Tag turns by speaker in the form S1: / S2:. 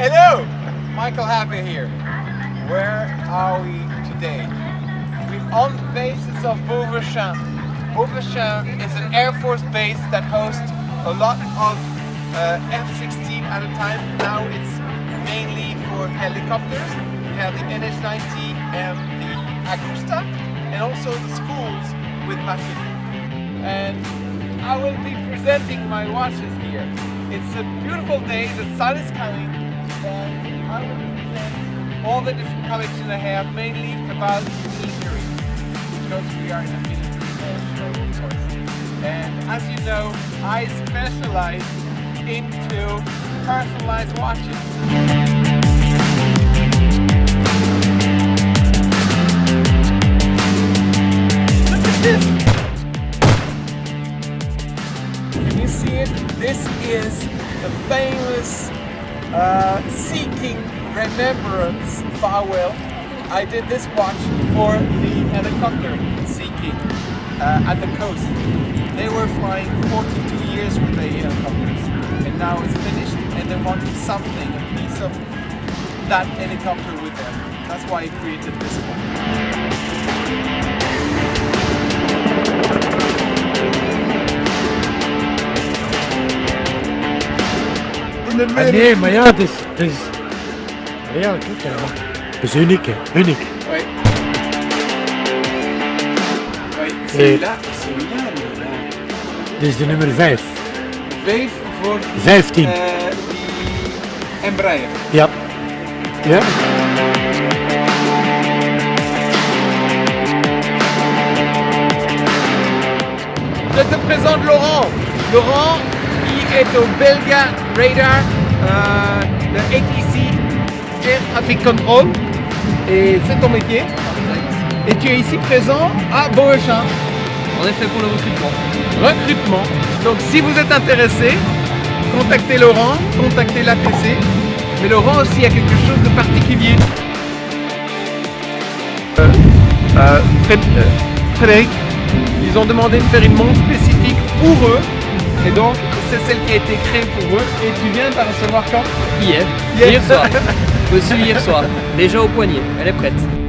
S1: Hello! Michael Happy here. Where are we today? We're on the basis of Beauvechain. Beauvechain is an Air Force base that hosts a lot of uh, F-16 at a time. Now it's mainly for helicopters. We have the NH-90 and the Agusta and also the schools with Mafia. And I will be presenting my watches here. It's a beautiful day, the sun is coming, all the different collections I have, mainly about military, because we are in a military course. And as you know, I specialize into personalized watches. Look at this! Can you see it? This is the famous uh, Sea King Remembrance Farewell. I did this watch for the helicopter Sea King uh, at the coast. They were flying 42 years with the helicopters and now it's finished and they wanted something, a piece of that helicopter with them. That's why I created this one.
S2: Ah, nee, maar ja, het is... Het is ja, kijk, ja. Het is uniek, hè. Uniek.
S1: Celui-là, celui-là, là.
S2: Dit is de nummer 5.
S1: Vijf voor
S2: 15.
S1: eh, die Embraer.
S2: Ja. Ja?
S1: Je te présente Laurent. Laurent, est au Belga Radar, euh, de ATC Air Traffic Control. Et c'est ton métier. Et tu es ici présent à Beauchamp.
S3: En effet, pour le recrutement.
S1: Recrutement. Donc si vous êtes intéressé, contactez Laurent, contactez l'ATC. Mais Laurent aussi a quelque chose de particulier. Euh, euh, euh, Frédéric, ils ont demandé de faire une montre spécifique pour eux. Et donc, c'est celle qui a été créée pour eux. Et tu viens de la recevoir quand?
S3: Hier.
S1: Hier.
S3: Hier soir. Reçu hier soir. Déjà au poignet. Elle est prête.